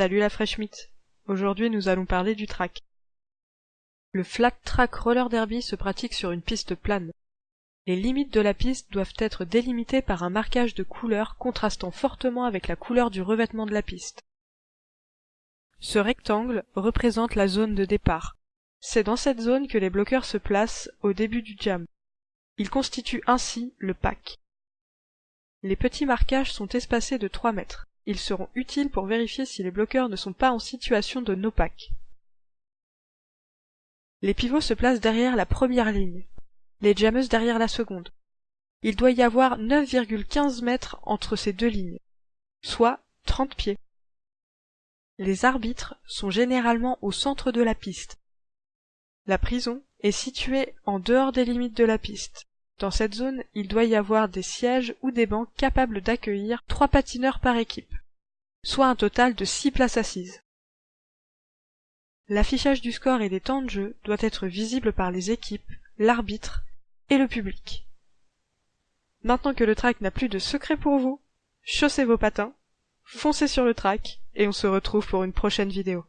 Salut la fraîche mythe. Aujourd'hui nous allons parler du track. Le flat track roller derby se pratique sur une piste plane. Les limites de la piste doivent être délimitées par un marquage de couleur contrastant fortement avec la couleur du revêtement de la piste. Ce rectangle représente la zone de départ. C'est dans cette zone que les bloqueurs se placent au début du jam. Ils constituent ainsi le pack. Les petits marquages sont espacés de 3 mètres. Ils seront utiles pour vérifier si les bloqueurs ne sont pas en situation de no-pack. Les pivots se placent derrière la première ligne, les jammeuses derrière la seconde. Il doit y avoir 9,15 mètres entre ces deux lignes, soit 30 pieds. Les arbitres sont généralement au centre de la piste. La prison est située en dehors des limites de la piste. Dans cette zone, il doit y avoir des sièges ou des bancs capables d'accueillir trois patineurs par équipe, soit un total de six places assises. L'affichage du score et des temps de jeu doit être visible par les équipes, l'arbitre et le public. Maintenant que le track n'a plus de secret pour vous, chaussez vos patins, foncez sur le track et on se retrouve pour une prochaine vidéo.